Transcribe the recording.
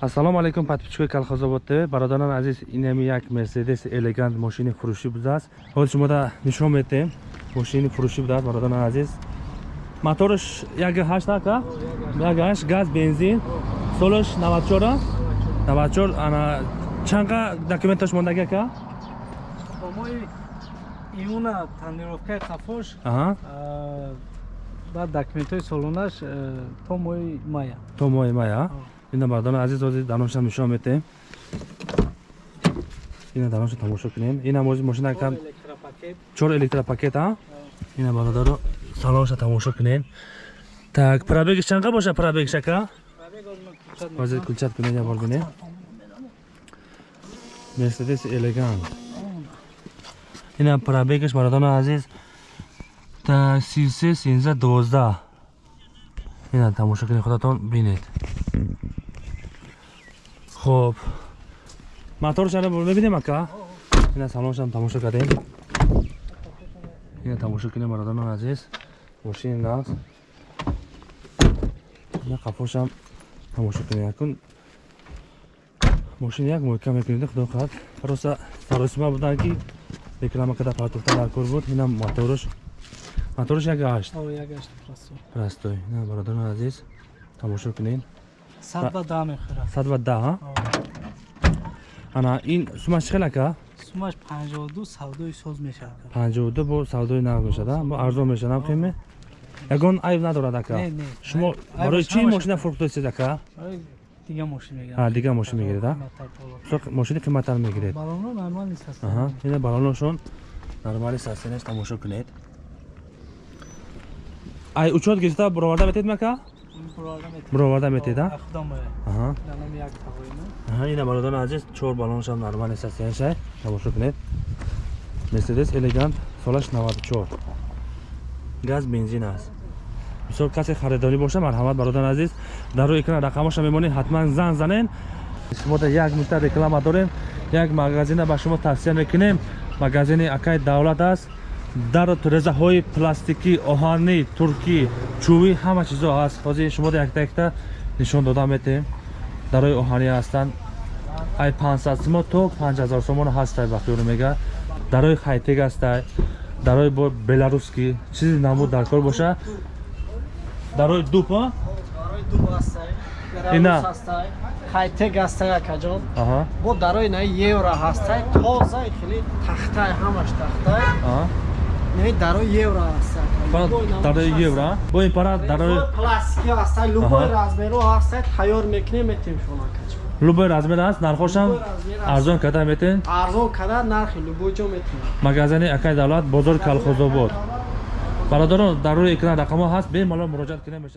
ассалому алайкум подписчикои колхозобод тв бародарони азиз инами як мерседес элегант мошини фурӯшӣ будааст. Ҳозир шумода нишон метем. Мошини фурӯшӣ будааст бародарони азиз. Моторш як ҳашт ака? Як ҳашт газ бензин. Солаш навадчора? Навадчор ана чанqa документаш мондаги ака? По-моему, июна тонировкаи қафош баъд документҳои солонаш э, то моҳи мая. То моҳи мая ина бародарони азиз ҳозир даронашам нишон метем ина даронаша тамошо кунем. Ина ҳозир мошина кам чор электропакет. А? Ина бародаро салонша тамошо кунем. Так пробегиш чанqa боша пробегиш ака? Ҳозир кулчат кунем як бор бинем мерседес элегант. Ина пробегиш бародарони азиз. Так сисе сенза дувоздаҳ ина тамошо кунем худатон бинед хуб моторшаро мебинем ака? Ина салоншам тамошо кардем? Ина тамошо кунем бародарони азиз. Мошини нағз ина қафошам тамошо кунем якун. Мошини як муҳкам мекунед худо хоҳад роса саросима будан ки реклама када партуфта дар кор буд. Ина моторш моторш як ҳашт ягашт просто простой ина бародарони азиз тамошо кунед. Сад ба да мехӯрад. Сад ва даҳ ана ин сумаш чӣ хел ака сумаш панҷоду савдои соз мешавад панҷоду бо савдои нағд мешада бо арзон мешада қиме ягон айб надорад ака? Шумо барои чӣ мошина фурӯхтоисед ака? Дига мошин А, дига мошин мегиред, а? Со- мошини қиматтар мегиред? Балоно нормал нест аст аҳа ина балоношон нормали састенаш тамошо кунед. Ай учет гирифта буроварда метед ака буроварда метед ина бародари азиз чор балонашам нормали састенашай тамошо кунед. Мерседес элегант солаш 94 газ бензин аст. Мисол касе харидорӣ боша марҳамат бародари азиз. Дар рӯи экран рақамаша мемонед ҳатман зан занен шумо дар як нуқта реклама дорем. Як магазина ба шумо тавсия мекунем. Магазини акай давлат аст. Дар резаҳои пластикӣ оҳанӣ туркӣ чӯбӣ ҳама чизо ҳаст. Ҳозир шумо якта якта нишон дода метем. Дарои оҳанӣ ҳастанд. Ай 500 симо то 5000 сомон ҳастай ба хиёл мега. Дарои хайтек ҳастай. Дарои бо беларускӣ чизи намуд дар кор боша. Дарои дупа Ина. хайтек ҳастай акаҷон бо дарои на евро ҳастай тозаи хеле тахтай ҳамаш тахтай не дарои евро фақат дарои евро? Бо ин пара дарои пластики ҳастай любой размеро ҳастай тайёр мекунем метем акаҷон любой размер аст? Нархошам? Арзон карда метен? Арзон кадар нархи любой ҷо метем. Магазини акай давлат бозори калхозобод. Бародарон дар рӯи экран рақамҳо ҳаст бемалол муроҷиат кунем мешавад